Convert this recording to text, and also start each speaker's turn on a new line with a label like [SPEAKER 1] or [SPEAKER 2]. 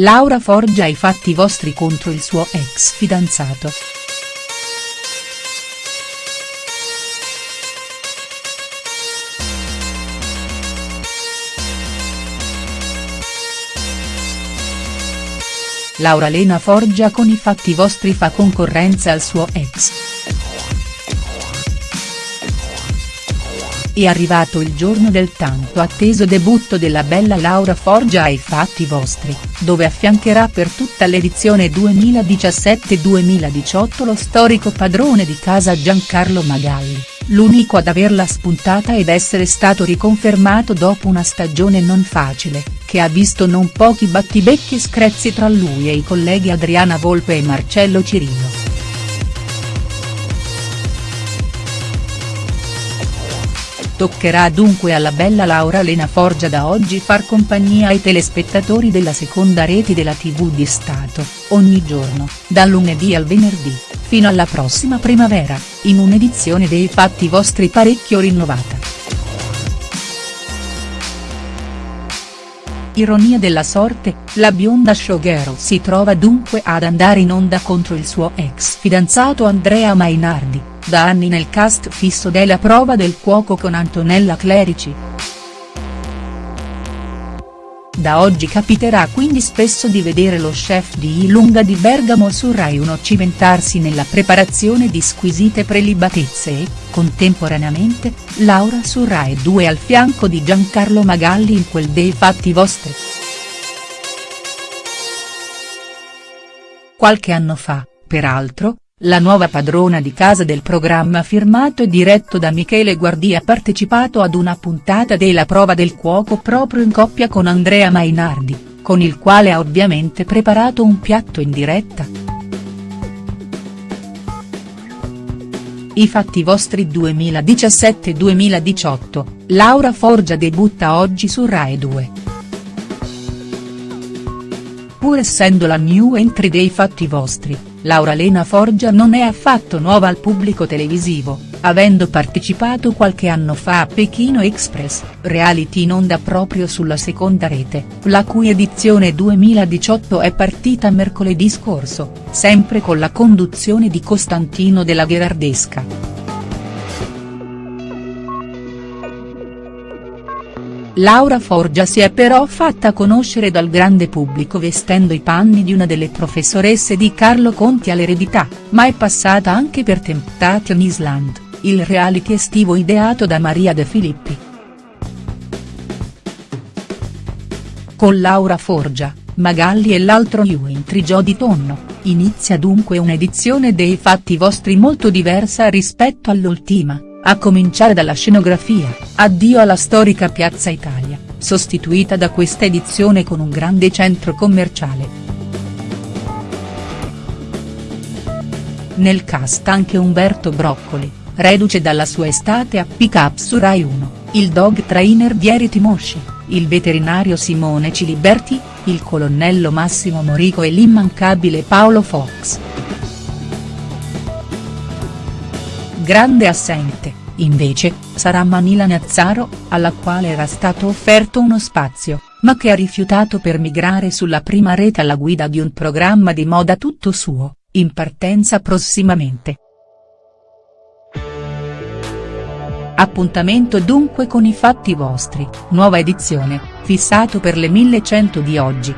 [SPEAKER 1] Laura Forgia i fatti vostri contro il suo ex fidanzato. Laura Lena Forgia con i fatti vostri fa concorrenza al suo ex. È arrivato il giorno del tanto atteso debutto della bella Laura Forgia ai fatti vostri, dove affiancherà per tutta l'edizione 2017-2018 lo storico padrone di casa Giancarlo Magalli, l'unico ad averla spuntata ed essere stato riconfermato dopo una stagione non facile, che ha visto non pochi battibecchi e screzi tra lui e i colleghi Adriana Volpe e Marcello Cirillo. Toccherà dunque alla bella Laura Lena Forgia da oggi far compagnia ai telespettatori della seconda rete della tv di Stato, ogni giorno, dal lunedì al venerdì, fino alla prossima primavera, in un'edizione dei fatti vostri parecchio rinnovata. Ironia della sorte, la bionda showgirl si trova dunque ad andare in onda contro il suo ex fidanzato Andrea Mainardi da anni nel cast fisso della prova del cuoco con Antonella Clerici. Da oggi capiterà quindi spesso di vedere lo chef di Ilunga di Bergamo su Rai 1 cimentarsi nella preparazione di squisite prelibatezze e, contemporaneamente, Laura su Rai 2 al fianco di Giancarlo Magalli in quel dei fatti vostri. Qualche anno fa, peraltro, la nuova padrona di casa del programma firmato e diretto da Michele Guardi ha partecipato ad una puntata della prova del cuoco proprio in coppia con Andrea Mainardi, con il quale ha ovviamente preparato un piatto in diretta. I fatti vostri 2017-2018, Laura Forgia debutta oggi su Rai 2. Pur essendo la new entry dei fatti vostri, Laura Lena Forgia non è affatto nuova al pubblico televisivo, avendo partecipato qualche anno fa a Pechino Express, reality in onda proprio sulla seconda rete, la cui edizione 2018 è partita mercoledì scorso, sempre con la conduzione di Costantino della Gherardesca. Laura Forgia si è però fatta conoscere dal grande pubblico vestendo i panni di una delle professoresse di Carlo Conti all'eredità, ma è passata anche per Temptation Island, il reality estivo ideato da Maria De Filippi. Con Laura Forgia, Magalli e l'altro new entry Jody Tonno, inizia dunque un'edizione dei fatti vostri molto diversa rispetto all'ultima a cominciare dalla scenografia, addio alla storica Piazza Italia, sostituita da questa edizione con un grande centro commerciale. Nel cast anche Umberto Broccoli, reduce dalla sua estate a Pick Up su Rai 1, il dog trainer Vieri Timosci, il veterinario Simone Ciliberti, il colonnello Massimo Morico e l'immancabile Paolo Fox. Grande assente, invece, sarà Manila Nazzaro, alla quale era stato offerto uno spazio, ma che ha rifiutato per migrare sulla prima rete alla guida di un programma di moda tutto suo, in partenza prossimamente. Appuntamento dunque con i fatti vostri, nuova edizione, fissato per le 1100 di oggi.